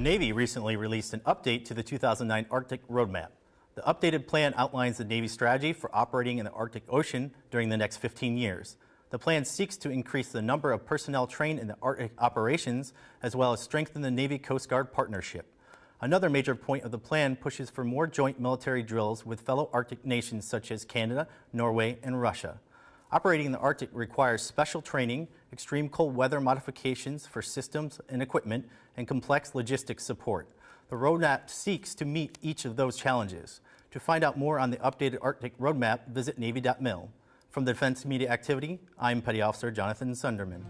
The Navy recently released an update to the 2009 Arctic Roadmap. The updated plan outlines the Navy's strategy for operating in the Arctic Ocean during the next 15 years. The plan seeks to increase the number of personnel trained in the Arctic operations, as well as strengthen the Navy Coast Guard partnership. Another major point of the plan pushes for more joint military drills with fellow Arctic nations such as Canada, Norway, and Russia. Operating in the Arctic requires special training, extreme cold weather modifications for systems and equipment, and complex logistics support. The roadmap seeks to meet each of those challenges. To find out more on the updated Arctic roadmap, visit Navy.mil. From the Defense Media Activity, I'm Petty Officer Jonathan Sunderman.